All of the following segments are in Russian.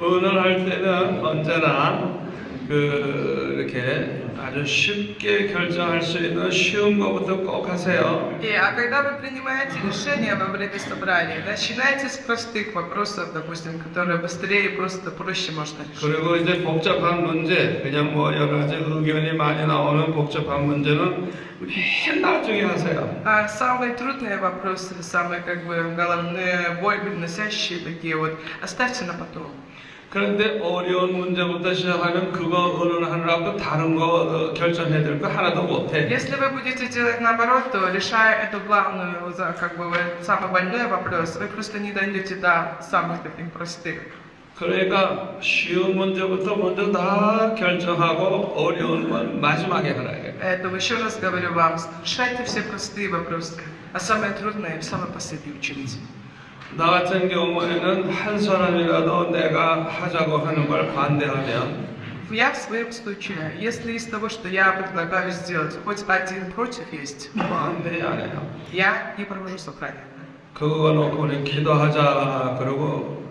의논할 때는 언제나 그 이렇게 아주 쉽게 결정할 수 있는 쉬운 것부터 꼭 하세요. И, а когда вы принимаете решение во время собрания, начинайте с простых вопросов, допустим, которые быстрее и просто проще можно решить. 그리고 이제 복잡한 문제, 그냥 뭐 여러 가지 의견이 많이 나오는 복잡한 문제는 맨 나중에 하세요. А самые трудные вопросы, самые как бы головные, боль приносящие такие вот, оставьте на потом. 그런데 어려운 문제부터 시작하면 그거 의논하느라고 다른 거 어, 결정해야 될 거 하나도 못해. Если вы будете делать наоборот, то решая эту главную, за- как бы вот самый больной вопрос, вы просто не дойдете до самых таких простых. 그러니까 쉬운 문제부터 먼저 다 결정하고 어려운 건 마지막에 하라. 이거예요. Поэтому еще раз говорю вам, решайте все простые вопросы, а самые трудные в самый последний учились. 나 같은 경우에는 한 사람이라도 내가 하자고 하는 걸 반대하면 Я в своем случае, если из того, что я предлагаю сделать, хоть один против есть, 반대 안 해요. я не провожу собрание. 그거 놓고 우리 기도하자 그러고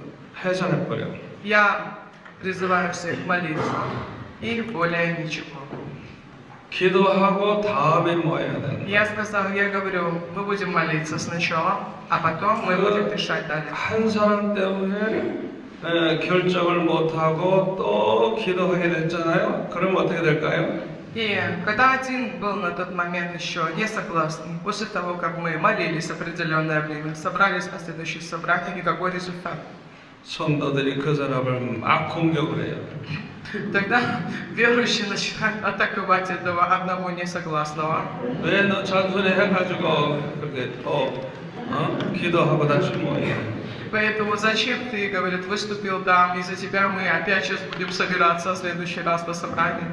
해산해버려. Я призываю всех молиться. И более ничего. Я сказал, я говорю, мы будем молиться сначала, а потом мы будем решать далее. 한 사람 때문에 에, 결정을 못하고 또 기도하게 됐잖아요. 그럼 어떻게 될까요? И когда один был на тот момент еще не согласен, после того, как мы молились определенное время, собрались на следующее собрание, никакой результат. 성도들이 그 사람을 막 공격을 해요. Тогда верующие начинают атаковать этого одного несогласного. Поэтому зачем ты, говорит, выступил там, из-за тебя мы опять сейчас будем собираться в следующий раз на собрании.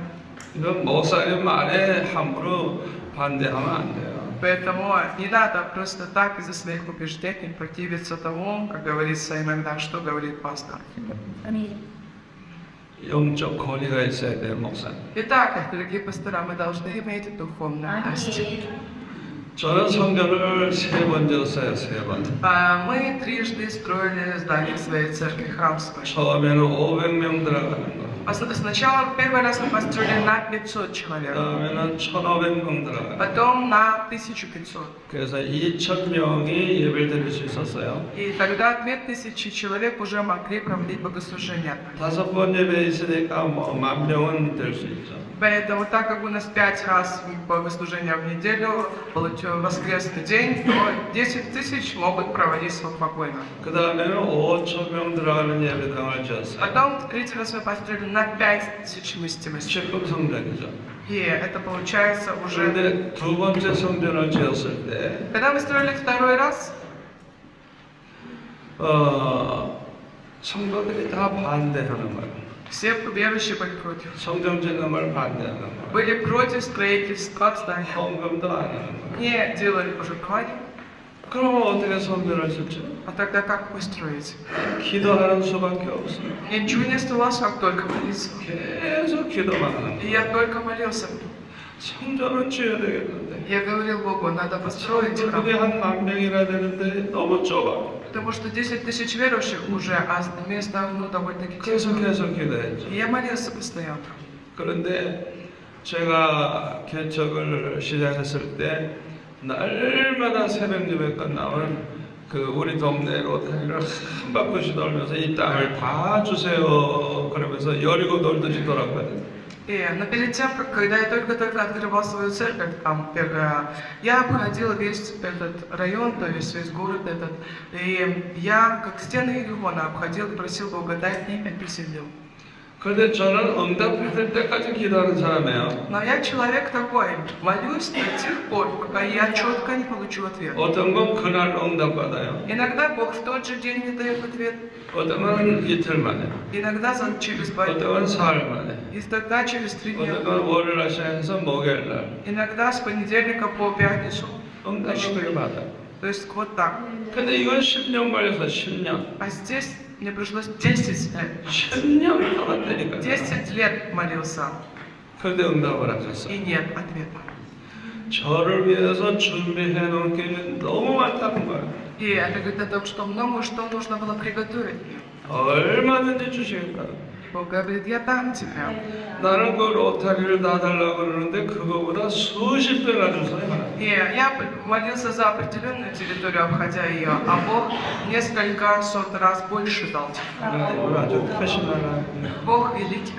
Поэтому не надо просто так из-за своих убеждений противиться тому, как говорится иногда, что говорит пастор. Аминь. Итак, дорогие пастора, мы должны иметь духовную власть. 저는 성전을 세 번 지었어요, 세 번. А Мы трижды строили здание своей церкви, храм свой. 처음에는 500명 들어가는 거. А с- Сначала первый раз мы построили на 500 человек, 그다음에는 1,500명 들어가요. потом на 1500. 그래서 2,000명이 예배를 드릴 수 있었어요. И тогда 2000 человек уже могли проводить богослужение. 다섯 번 예배 있으니까 뭐 만 명은 될 수 있죠. Поэтому, так как у нас пять раз богослужения в неделю, получил воскресный день, то 10 тысяч могут проводить спокойно. 그 다음에는 5천 명 들어가는 예배당을 지었어요. Потом третий раз мы построили на 5000 вместимости. 10분 성전이죠. И это получается уже... 그런데 두 번째 성전을 지었을 때, Когда мы строили второй раз, 어, 성도들이 다 반대하는 거예요. все верующие были против. 성전 짓는 걸 반대하는 거예요. Были против строительства здания. 헌금도 안 하는 거예요. Не делали пожертвования. 그러면 어떻게 성전을 짓죠? А тогда как вы строите? 기도하는 수밖에 없어요. Я ничего не оставалось, как только молиться. 계속 기도만 하는 И 거예요. я только молился. 성전을 지어야 되겠는데. Я говорил Богу, надо построить храм. 성도들이 한만 명이나 되는데 너무 좁아. Потому что 10 тысяч верующих уже, а место ну, довольно-таки 계속 тесно. 계속 기도했죠. И я молился постоянно. 그런데 제가 개척을 시작했을 때 날마다 새벽 예배 끝나면 그 우리 동네로 다니를 한 바퀴씩 돌면서 이 땅을 다 주세요 그러면서 여리고 놀듯이 돌았거든요. И, но перед тем, как, когда я только-только открывал свою церковь, там, первая, я обходил весь этот район, то есть весь город этот, и я, как стены Иерихон, обходил и просил Бога, дай мне пять но я человек такой, молюсь до тех пор, пока я четко не получу ответ. Иногда Бог в тот же день не дает ответ. Иногда за через два дня. И тогда через три дня. Иногда с понедельника по пятницу. То есть вот так. А здесь мне пришлось 10 лет. 10년 동안되니까 10 лет молился, 그런데 응답을 안 했어 и нет ответа. 저를 위해서 준비해 놓은 게 너무 많다는 거야 И это говорит о том, что много что нужно было приготовить. мне. 얼마든지 주시겠다. И Бог говорит, я дам тебе. 나는 그 로타리를 다 달라고 그러는데 그거보다 수십 배나 주세요. 하나님. И я молился за определенную территорию, обходя ее, а Бог несколько сот раз больше дал. 하나님은 아주 크신 하나님. Бог великий.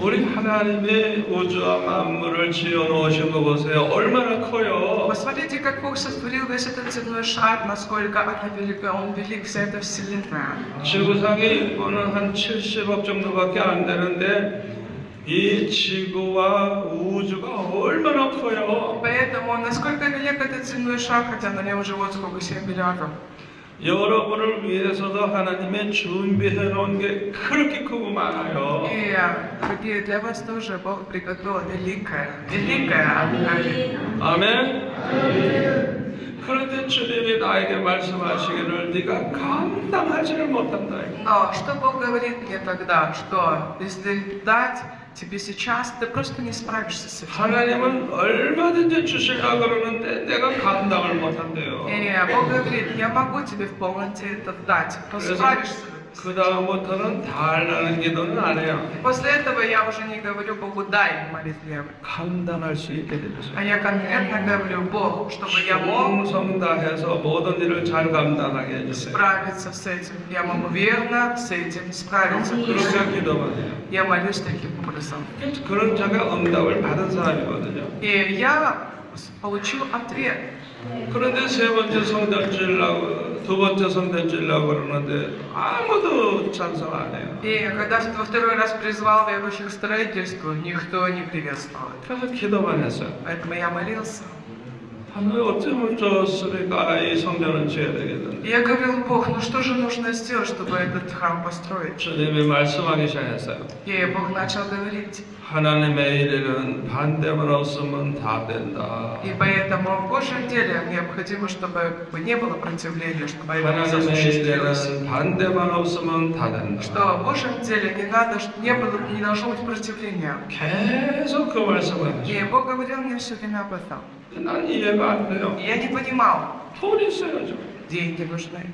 우리 하나님의 우주와 만물을 지어 놓으신 거 보세요. 얼마나 커요. Посмотрите, как Бог сотворил весь этот земной шар, насколько она велика, Он велик, вся эта вселенная. 지구상의 인구는 한 70억 정도밖에 안 되는데 이 지구와 우주가 얼마나 커요. Поэтому, насколько велик этот земной шар, хотя на нем живут сколько, 7 миллиардов. 여러분을 위해서도 하나님의 준비해 놓은 게 그렇게 크고 많아요. И, дорогие, для вас тоже Бог приготовил великое, великое откровение. 아멘. 그런데 주님이 나에게 말씀하시기를 네가 감당하지를 못한다. Но что Бог говорит мне тогда, что если дать тебе сейчас, ты просто не справишься с этим. 하나님은 얼마든지 주시려고 그러는데 내가 감당을 못한대요. И Бог говорит, я могу тебе в полноте это дать, но 그래서 справишься. 그 다음부터는 달라는 기도는 안 해요. После этого я уже не говорю Богу, дай молитве, 감당할 수 있게 해주세요. а я конкретно говорю Богу, чтобы я мог 충성 다해서 모든 일을 잘 감당하게 해주세요. справиться с этим. Я могу верно с этим справиться. 그렇게 기도만 해요. Я молюсь таким образом. 그런 제가 응답을 받은 사람이거든요. И я получил ответ. 그런데 세 번째 성전 지으려고 두 번째 성전 지으려고 그러는데 아무도 찬성 안 해요. И когда во второй раз призвал верующих к строительству, никто не приветствовал. это. 그래서 기도만 했어요. Поэтому я молился. Я говорил, Бог, ну что же нужно сделать, чтобы этот храм построить? И Бог начал говорить. И поэтому в Божьем деле необходимо, чтобы не было противления, чтобы это осуществилось. Что в Божьем деле не, надо, не, было, не должно быть противления. И Бог говорил мне все время об этом. 난 이해가 안 돼요. И я не понимал, 돈이 있어야죠. деньги нужны.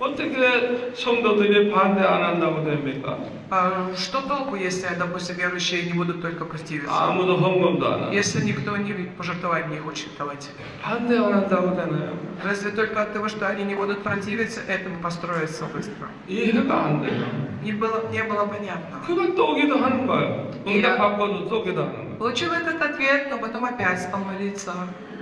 어떻게 성도들이 반대 안 한다고 됩니까? А что толку, если, допустим, верующие не будут только противиться? 아무도 헌금도 안 하고. Если никто не пожертвовать не хочет давать. 반대 안 한다고 되나요? Разве только от того, что они не будут противиться, этому построиться быстро? 이해가 안 돼요. Не было, не было понятно. 그걸 또 기도하는 거예요. 응답 받고도 또 기도하는 거예요. Получил этот ответ, но потом опять стал молиться.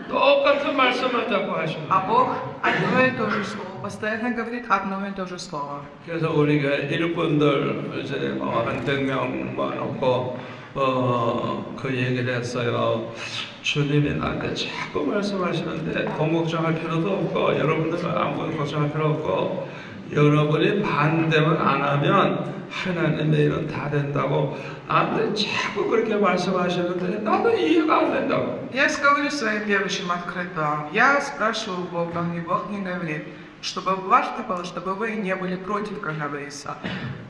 똑같은 말씀을 자꾸 하시는 А 거예요. Бог одно и то же слово, постоянно говорит одно и то же слово. 그래서 우리가 일꾼들 이제 뭐한 100명 모아놓고 어, 그 얘기를 했어요. 주님이 나한테 자꾸 말씀하시는데 돈 걱정할 필요도 없고 여러분들은 아무것도 걱정할 필요 없고 여러분이 반대만 안 하면 하나님의 일은 다 된다고 나한테 자꾸 그렇게 말씀하시는데 나도 이해가 안 된다고. Я говорю своим верующим открыто. Я спрашиваю Бога, и Бог мне говорит, чтобы важно было, чтобы вы не были против, как говорится.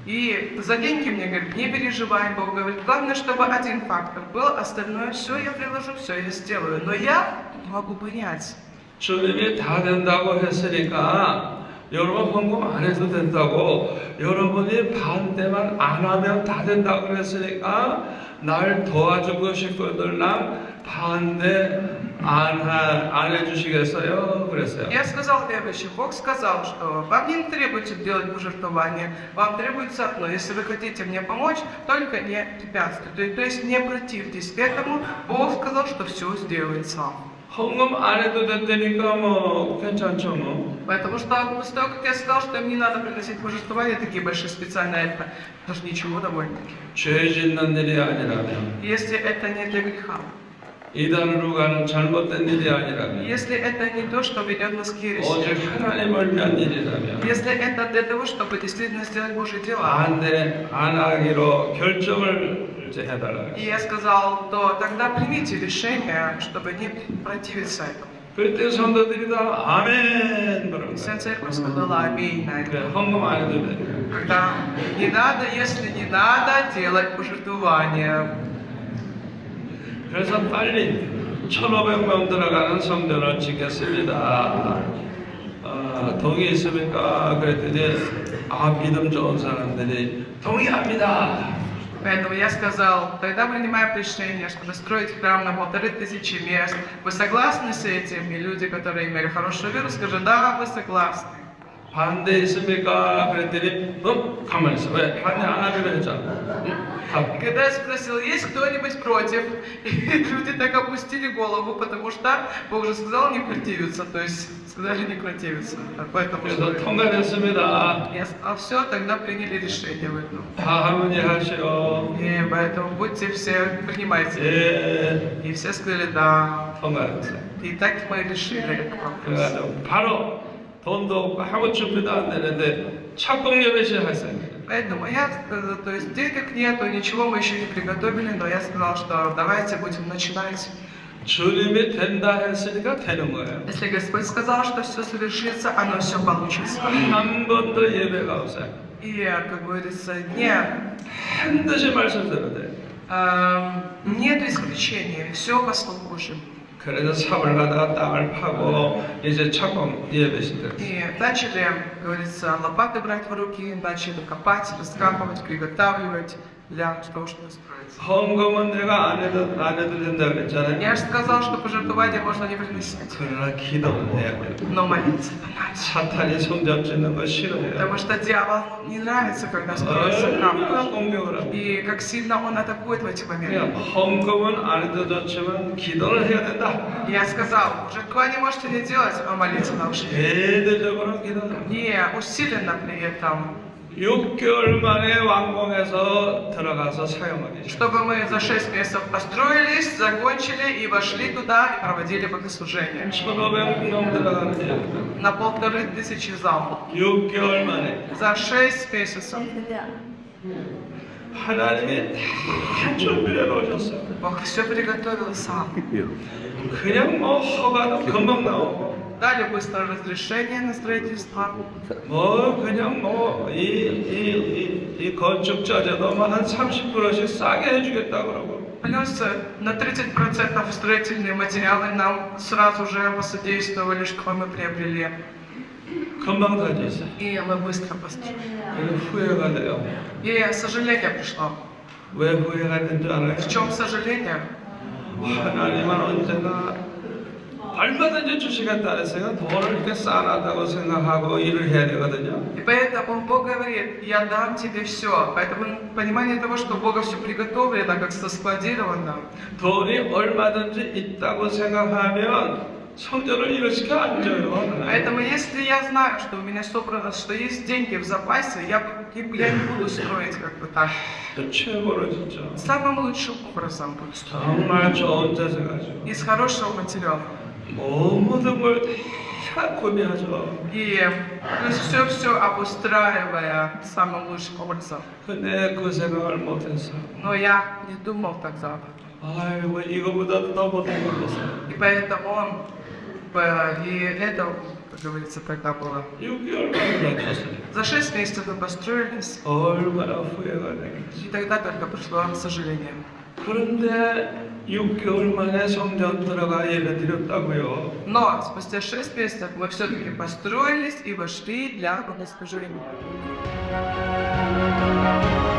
И за деньги мне говорит, не переживай, Бог говорит, главное, чтобы один фактор был, остальное все я приложу, все я сделаю. Но я не могу понять. 주님이 다 된다고 했으니까 여러분 헌금 안 해도 된다고 여러분이 반대만 안 하면 다 된다고 그랬으니까 날 도와주고 싶거든 난 반대 안, 하, 안 해주시겠어요? 그랬어요. Я сказал верующим, Бог сказал, что вам не требуется делать пожертвования, вам требуется одно. Если вы хотите мне помочь, только не препятствуйте. То, то есть не противьтесь этому. Бог сказал, что все сделается. 헌금 안 해도 된다니까 뭐 괜찮죠 뭐. Потому что после того, как я сказал, что им не надо приносить пожертвования, такие большие специальные, это даже ничего довольно-таки. 죄 짓는 일이 아니라면 Если это не для греха, 이단으로 가는 잘못된 일이 아니라면 если это не то, что ведет нас к ереси, 오직 하나님을 위한 일이라면 если это для того, чтобы действительно сделать Божьи дела, 반대 안 하기로 결정을 이제 해달라. и я сказал, то тогда примите решение, чтобы не противиться этому. 그때 성도들이 다 아멘 그러는 Вся 거야. церковь сказала аминь на 그래 это. 헌금 안 해도 돼. Когда не надо, если не надо, делать пожертвования. 그래서 빨리 1,500명 들어가는 성전을 짓겠습니다. 어, 아, 동의했습니까? 그랬더니 아 믿음 좋은 사람들이 동의합니다. Поэтому я сказал, тогда принимаем решение, чтобы строить храм на полторы тысячи мест. Вы согласны с этим? И люди, которые имели хорошую веру, скажут, да, вы согласны. 반대했습니까? 그랬더니 어? 가만히 있어. 왜? 반대 안 하기로 했잖아. 응? И 가. когда я спросил, есть кто-нибудь против, и люди так опустили голову, потому что Бог же сказал не противиться, то есть сказали не противиться. А Поэтому 그래서 что- 통과됐습니다. я сказал, все, тогда приняли решение в этом. 다 harmon이하시오. И поэтому будьте все, принимайте. 예, И все сказали, да. 통과했어요. И так мы решили этот вопрос. 그래가지고 바로 돈도 없고 하고 준비도 안 되는데 착공 예배 시작했어요. Поэтому я сказал, то есть денег нету, ничего мы еще не приготовили, но я сказал, что давайте будем начинать. 주님이 된다 했으니까 되는 거예요. Если Господь сказал, что все совершится, оно все получится. 한 번도 예배가 없어요. И, как говорится, не, 반드시 말씀 들어야 돼요. эм, нет исключения, все по Слову Божьему. 그래서 삽을 가다가 땅을 파고 이제 착공 예배 시대. И начали, как говорится, лопаты брать в руки, начали копать, раскапывать, приготавливать для того, чтобы исправиться. Я же сказал, что пожертвования можно не приносить. Но молиться иначе. Потому что дьявол не нравится, когда строится храм. И как сильно он атакует в эти моменты. Я сказал, жертвование можете не делать, а молиться должны. Не, усиленно при этом. 6개월 만에 완공해서 들어가서 사용하기 시작. чтобы мы за 6 месяцев построились, закончили и вошли туда и проводили богослужение. 1,500명 들어가는 데 На полторы тысячи зал. 6개월 만에 За 6 месяцев 하나님이 다 준비해 놓으셨어요. Бог все приготовил сам. 그냥 뭐 허가도 금방 나오고 Дали быстро разрешение на строительство. 뭐 그냥 뭐이이이 건축자재도 한 30%씩 싸게 해주겠다 그러고 Плюс э, на 30% строительные материалы нам сразу же посодействовали, что мы приобрели. 금방 다 됐어. И мы быстро построили. 그래서 후회가 돼요. И сожаление пришло. 왜 후회가 된 줄 알아요? В чем сожаление? 하나님은 언제나 얼마든지 주시겠다 그랬어요. 돈을 이렇게 쌓아놨다고 생각하고 일을 해야 되거든요. И поэтому Бог говорит, я дам тебе все. Поэтому понимание того, что Бога все приготовлено, как соскладировано. 돈이 얼마든지 있다고 생각하면 성전을 일으켜 안 줘요. Поэтому если я знаю, что у меня собрано, что есть деньги в запасе, я, я не буду строить как бы так. 또 최고로 진짜 Самым лучшим образом буду строить. 정말 좋은 자세 가지고 Из хорошего материала. Можно будет всякое мясо. И все-все обустраивая самым лучшим образом. Но я не думал тогда. И поэтому он и это, как говорится, тогда было. За шесть месяцев мы построились. И тогда только пришло сожаление. 그런데 6개월 만에 성전 들어가 예배 드렸다고요. Но спустя шесть месяцев мы все-таки построились и вошли для богослужения. Cái máy